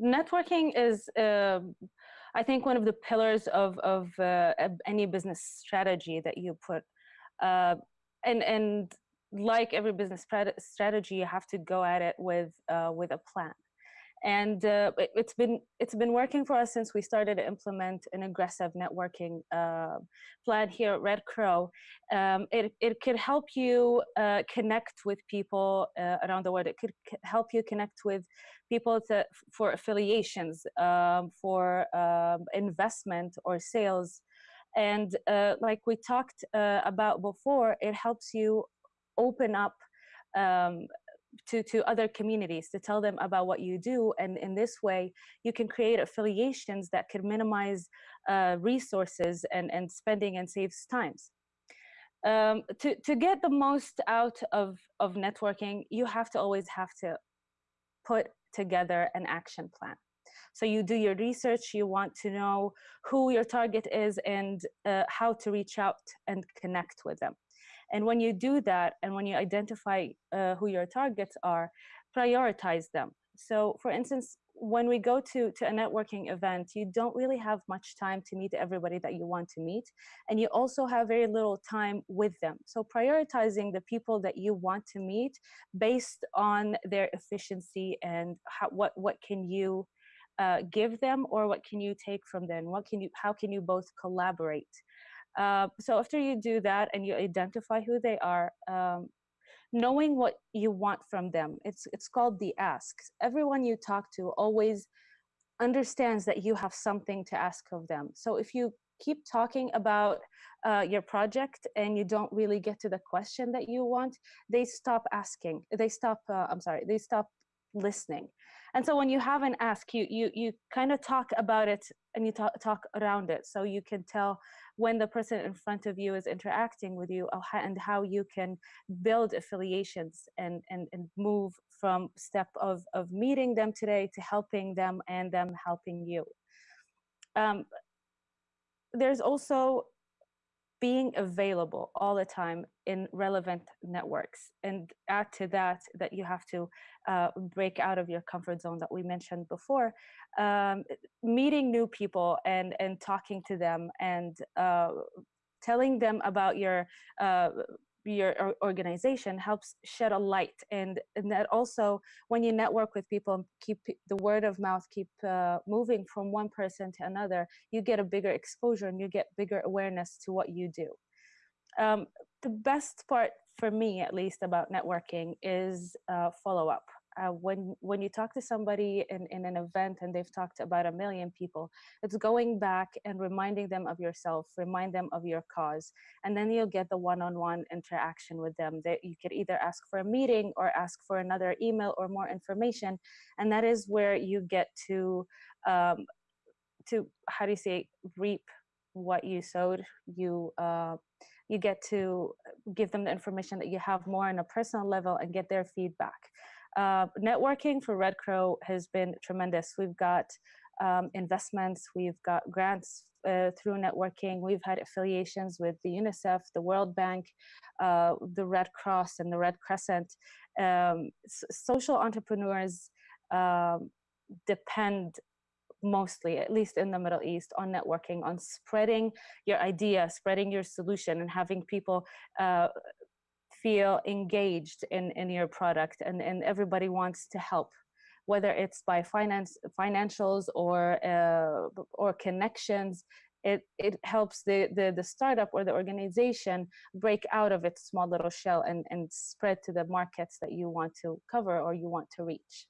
networking is, uh, I think, one of the pillars of, of uh, any business strategy that you put. Uh, and, and like every business strategy, you have to go at it with, uh, with a plan and uh, it, has been it's been working for us since we started to implement an aggressive networking uh, plan here at Red Crow. Um, it it could help you uh, connect with people uh, around the world. It could help you connect with people to, for affiliations, um, for um, investment or sales, and uh, like we talked uh, about before, it helps you open up um, to, to other communities to tell them about what you do. And in this way, you can create affiliations that can minimize uh, resources and, and spending and saves times. Um, to, to get the most out of, of networking, you have to always have to put together an action plan. So you do your research, you want to know who your target is and uh, how to reach out and connect with them. And when you do that, and when you identify uh, who your targets are, prioritize them. So for instance, when we go to, to a networking event, you don't really have much time to meet everybody that you want to meet. And you also have very little time with them. So prioritizing the people that you want to meet based on their efficiency and how, what, what can you uh, give them or what can you take from them? What can you, how can you both collaborate? Uh, so after you do that and you identify who they are, um, knowing what you want from them, it's, it's called the asks. Everyone you talk to always understands that you have something to ask of them. So if you keep talking about uh, your project and you don't really get to the question that you want, they stop asking. They stop, uh, I'm sorry, they stop listening. And so when you have an ask, you you you kind of talk about it and you talk talk around it, so you can tell when the person in front of you is interacting with you uh, and how you can build affiliations and and and move from step of of meeting them today to helping them and them helping you. Um, there's also being available all the time in relevant networks and add to that that you have to uh, break out of your comfort zone that we mentioned before um, meeting new people and and talking to them and uh, telling them about your uh, your organization helps shed a light and, and that also when you network with people keep the word of mouth keep uh, moving from one person to another you get a bigger exposure and you get bigger awareness to what you do. Um, the best part for me at least about networking is uh, follow up uh, when when you talk to somebody in, in an event and they've talked to about a million people, it's going back and reminding them of yourself, remind them of your cause, and then you'll get the one-on-one -on -one interaction with them. That you could either ask for a meeting or ask for another email or more information, and that is where you get to um, to how do you say reap what you sowed. You uh, you get to give them the information that you have more on a personal level and get their feedback. Uh, networking for Red Crow has been tremendous. We've got um, investments, we've got grants uh, through networking, we've had affiliations with the UNICEF, the World Bank, uh, the Red Cross and the Red Crescent. Um, social entrepreneurs um, depend mostly, at least in the Middle East, on networking, on spreading your idea, spreading your solution, and having people uh, feel engaged in, in your product and, and everybody wants to help whether it's by finance financials or uh, or connections it it helps the, the the startup or the organization break out of its small little shell and and spread to the markets that you want to cover or you want to reach